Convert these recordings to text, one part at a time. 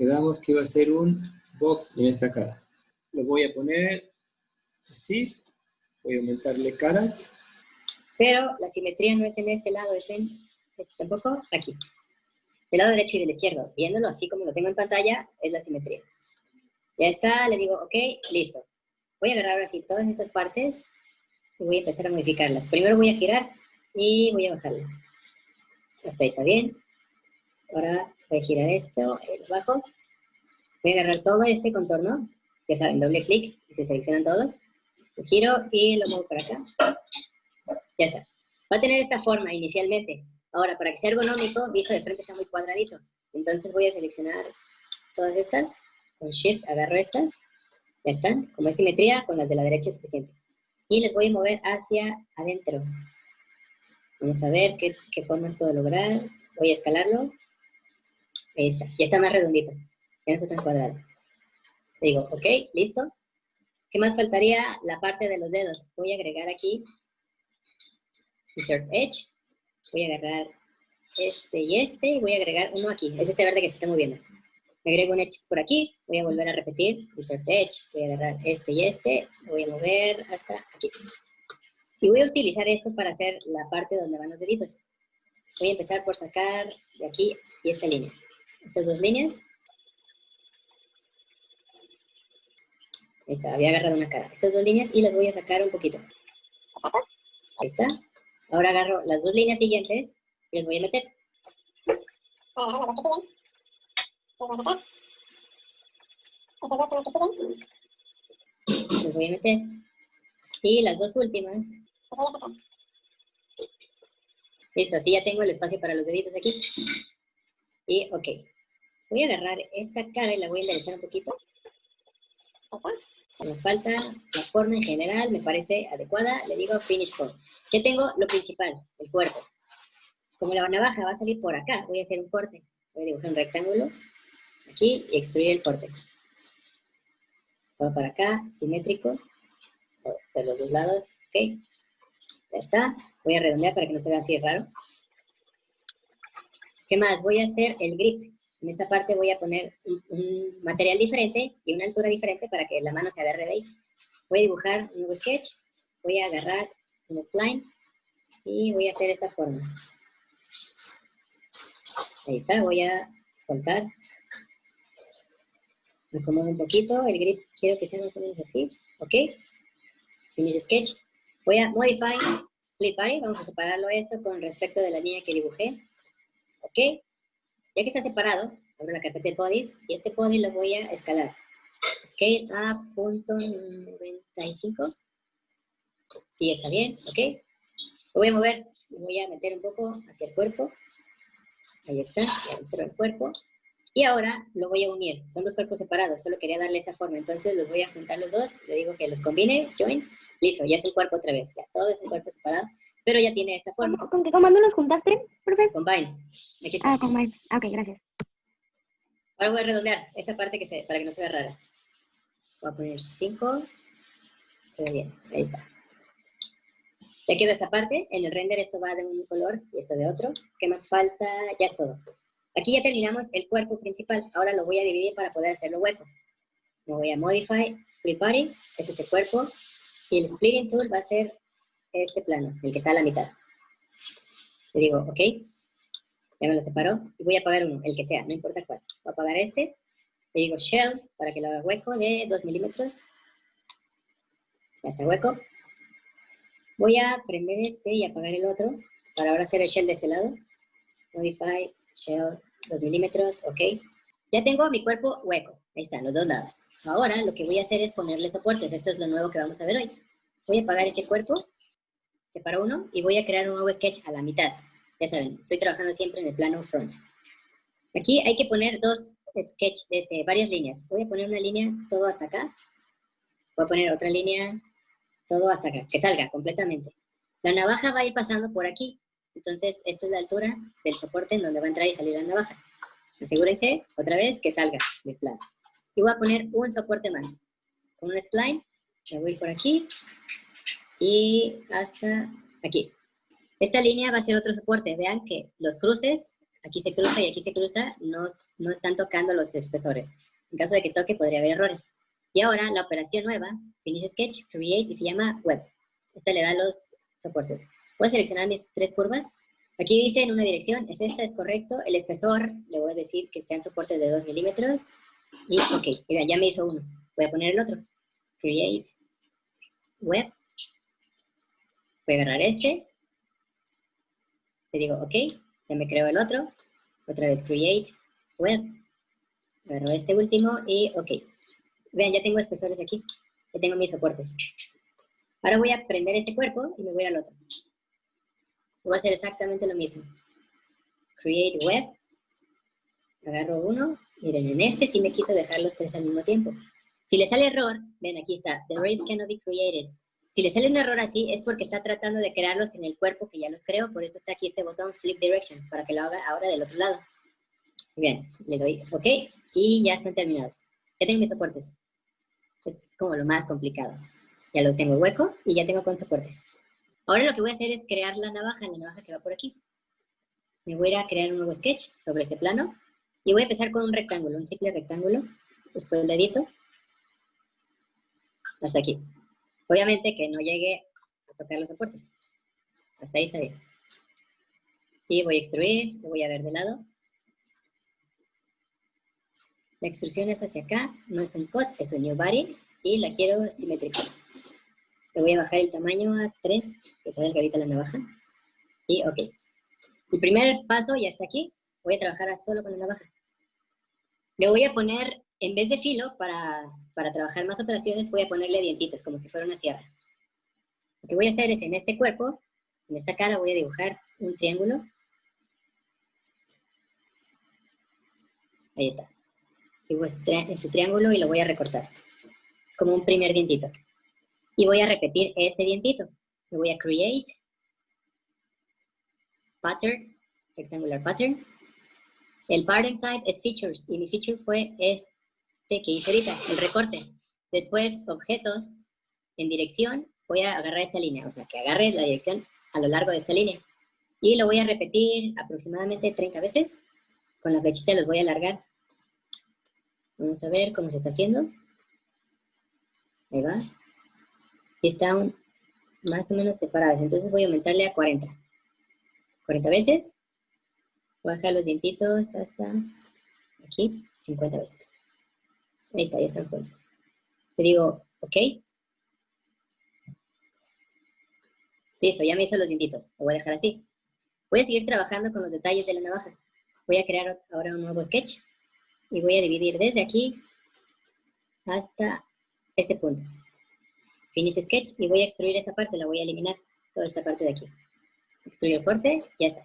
quedamos que iba a ser un box en esta cara. Lo voy a poner así, voy a aumentarle caras. Pero la simetría no es en este lado, es en este tampoco, aquí. Del lado derecho y del izquierdo, viéndolo así como lo tengo en pantalla, es la simetría. Ya está, le digo, ok, listo. Voy a agarrar ahora sí todas estas partes y voy a empezar a modificarlas. Primero voy a girar y voy a bajarlo. Hasta ahí está bien. Ahora voy a girar esto, el bajo. Voy a agarrar todo este contorno, ya saben, doble clic y se seleccionan todos. Lo giro y lo muevo para acá. Ya está. Va a tener esta forma inicialmente. Ahora, para que sea ergonómico, visto de frente está muy cuadradito. Entonces voy a seleccionar todas estas. Con Shift agarro estas. Ya están. Como es simetría, con las de la derecha es suficiente. Y les voy a mover hacia adentro. Vamos a ver qué, qué formas puedo lograr. Voy a escalarlo. Ahí está. Ya está más redondito. Ya no está tan cuadrado. Digo, ok, listo. ¿Qué más faltaría? La parte de los dedos. Voy a agregar aquí Insert Edge voy a agarrar este y este, y voy a agregar uno aquí, es este verde que se está moviendo. Me agrego un edge por aquí, voy a volver a repetir, insert edge, voy a agarrar este y este, voy a mover hasta aquí. Y voy a utilizar esto para hacer la parte donde van los deditos. Voy a empezar por sacar de aquí y esta línea. Estas dos líneas. Ahí está, había agarrado una cara. Estas dos líneas y las voy a sacar un poquito. Ahí está. Ahora agarro las dos líneas siguientes y les voy a meter. Les voy a meter. Y las dos últimas. Listo, así ya tengo el espacio para los deditos aquí. Y, ok. Voy a agarrar esta cara y la voy a enderezar un poquito. Nos falta la forma en general, me parece adecuada. Le digo finish form. Ya tengo lo principal, el cuerpo. Como la navaja va a salir por acá, voy a hacer un corte. Voy a dibujar un rectángulo aquí y extruir el corte. Todo para acá, simétrico, de los dos lados, ok. Ya está. Voy a redondear para que no se vea así raro. ¿Qué más? Voy a hacer el grip. En esta parte voy a poner un, material diferente y una altura diferente para que la mano se agarre de ahí. Voy a dibujar un nuevo sketch, voy a agarrar un spline y voy a hacer esta forma. Ahí está, voy a soltar. Me acomodo un poquito, el grip quiero que sea más o menos así, ¿ok? Finish sketch. Voy a modify split body, vamos a separarlo esto con respecto de la línea que dibujé, ¿ok? Ya que está separado, abro la carpeta de bodies y este body lo voy a escalar. Scale a punto 95. Sí, está bien, ok. Lo voy a mover, lo voy a meter un poco hacia el cuerpo. Ahí está, dentro del cuerpo. Y ahora lo voy a unir. Son dos cuerpos separados, solo quería darle esta forma. Entonces los voy a juntar los dos. Le digo que los combine, join. Listo, ya es un cuerpo otra vez. Ya, todo es un cuerpo separado pero ya tiene esta forma. ¿Con qué comando los juntaste, profe? Combine. Ah, combine. Ah, ok, gracias. Ahora voy a redondear esta parte que se, para que no se vea rara. Voy a poner 5. Se ve bien, ahí está. Ya quedó esta parte. En el render esto va de un color y esto de otro. ¿Qué más falta? Ya es todo. Aquí ya terminamos el cuerpo principal. Ahora lo voy a dividir para poder hacerlo hueco. Me voy a Modify, Split Body. Este es el cuerpo. Y el Splitting Tool va a ser este plano, el que está a la mitad. Le digo, ok, ya me lo separó, y voy a apagar uno, el que sea, no importa cuál. Voy a apagar este, le digo shell, para que lo haga hueco de 2 milímetros. Ya está hueco. Voy a prender este y apagar el otro, para ahora hacer el shell de este lado. Modify, shell, 2 milímetros, ok. Ya tengo mi cuerpo hueco, ahí están, los dos lados. Ahora lo que voy a hacer es ponerle soportes, esto es lo nuevo que vamos a ver hoy. Voy a apagar este cuerpo separo uno y voy a crear un nuevo sketch a la mitad. Ya saben, estoy trabajando siempre en el plano front. Aquí hay que poner dos sketch, desde varias líneas. Voy a poner una línea todo hasta acá. Voy a poner otra línea todo hasta acá, que salga completamente. La navaja va a ir pasando por aquí. Entonces, esta es la altura del soporte en donde va a entrar y salir la navaja. Asegúrense, otra vez, que salga del plano. Y voy a poner un soporte más. Con un spline, me voy por aquí, y hasta aquí. Esta línea va a ser otro soporte. Vean que los cruces aquí se cruza y aquí se cruza, no, no están tocando los espesores. En caso de que toque, podría haber errores. Y ahora la operación nueva, Finish Sketch, Create, y se llama Web. Esta le da los soportes. Voy a seleccionar mis tres curvas. Aquí dice en una dirección, es esta, es correcto. El espesor, le voy a decir que sean soportes de 2 milímetros. Y ok, ya me hizo uno. Voy a poner el otro. Create, Web. Voy a agarrar este. Le digo, ok, ya me creo el otro. Otra vez Create, Web. Agarro este último y ok. Vean, ya tengo espesores aquí. Ya tengo mis soportes. Ahora voy a prender este cuerpo y me voy al otro. Voy a hacer exactamente lo mismo. Create Web. Agarro uno. Miren, en este sí me quiso dejar los tres al mismo tiempo. Si le sale error, ven, aquí está. The rate cannot be created. Si le sale un error así, es porque está tratando de crearlos en el cuerpo que ya los creó. Por eso está aquí este botón Flip Direction, para que lo haga ahora del otro lado. Bien, le doy OK y ya están terminados. Ya tengo mis soportes. Es como lo más complicado. Ya lo tengo hueco y ya tengo con soportes. Ahora lo que voy a hacer es crear la navaja, la navaja que va por aquí. Me voy a crear un nuevo sketch sobre este plano y voy a empezar con un rectángulo, un simple rectángulo. Después le edito. Hasta aquí. Obviamente que no llegue a tocar los soportes. Hasta ahí está bien. Y voy a extruir, lo voy a ver de lado. La extrusión es hacia acá, no es un cut, es un new body y la quiero simétrica. Le voy a bajar el tamaño a 3, que sea delgadita la navaja. Y ok. El primer paso ya está aquí. Voy a trabajar solo con la navaja. Le voy a poner, en vez de filo, para, para trabajar más operaciones, voy a ponerle dientitos, como si fuera una sierra. Lo que voy a hacer es, en este cuerpo, en esta cara, voy a dibujar un triángulo. Ahí está digo este, este, triángulo y lo voy a recortar. Es como un primer dientito. Y voy a repetir este dientito. Le voy a create, pattern, rectangular pattern. El pattern type es features y mi feature fue este que hice ahorita, el recorte. Después, objetos, en dirección, voy a agarrar esta línea, o sea, que agarre la dirección a lo largo de esta línea. Y lo voy a repetir aproximadamente 30 veces. Con la flechita los voy a alargar Vamos a ver cómo se está haciendo. Ahí va. Están más o menos separadas. Entonces voy a aumentarle a 40. 40 veces. Baja los dientitos hasta aquí, 50 veces. Ahí está, ya están juntos. Le digo, ok. Listo, ya me hizo los dientitos. Lo voy a dejar así. Voy a seguir trabajando con los detalles de la navaja. Voy a crear ahora un nuevo sketch y voy a dividir desde aquí hasta este punto. Finish Sketch y voy a extruir esta parte, la voy a eliminar, toda esta parte de aquí. Extruir el corte, ya está.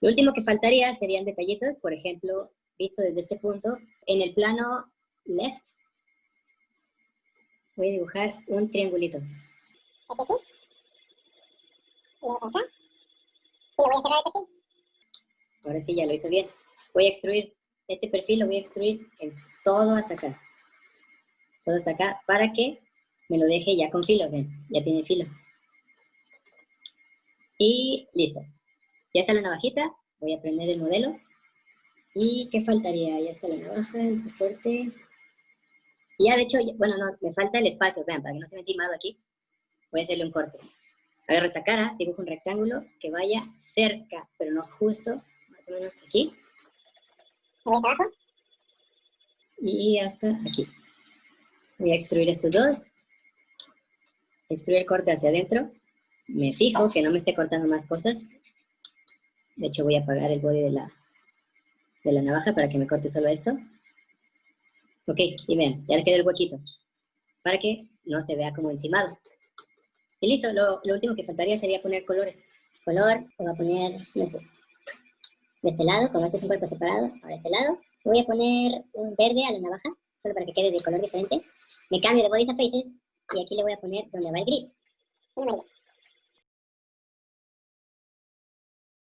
Lo último que faltaría serían detallitos, por ejemplo, visto desde este punto, en el plano left, voy a dibujar un triangulito. Aquí, aquí. Y acá. Y lo voy a cerrar el perfil. Ahora sí, ya lo hizo bien. Voy a extruir este perfil lo voy a extruir en todo hasta acá. Todo hasta acá para que me lo deje ya con filo, ven, ya tiene filo. Y listo. Ya está la navajita, voy a prender el modelo. ¿Y qué faltaría? Ya está la navaja, el soporte. Y ya de hecho, bueno, no, me falta el espacio, vean, para que no se me encimado aquí. Voy a hacerle un corte. Agarro esta cara, dibujo un rectángulo que vaya cerca, pero no justo, más o menos aquí. Y hasta aquí. Voy a extruir estos dos. Extruir el corte hacia adentro. Me fijo que no me esté cortando más cosas. De hecho, voy a apagar el body de la, de la navaja para que me corte solo esto. Ok, y vean, ya le quedó el huequito. Para que no se vea como encimado. Y listo, lo, último que faltaría sería poner colores. Color, voy a poner, de este lado, como este es un cuerpo separado, ahora este lado. Voy a poner un verde a la navaja, solo para que quede de color diferente. Me cambio de bodies a faces y aquí le voy a poner donde va el gris.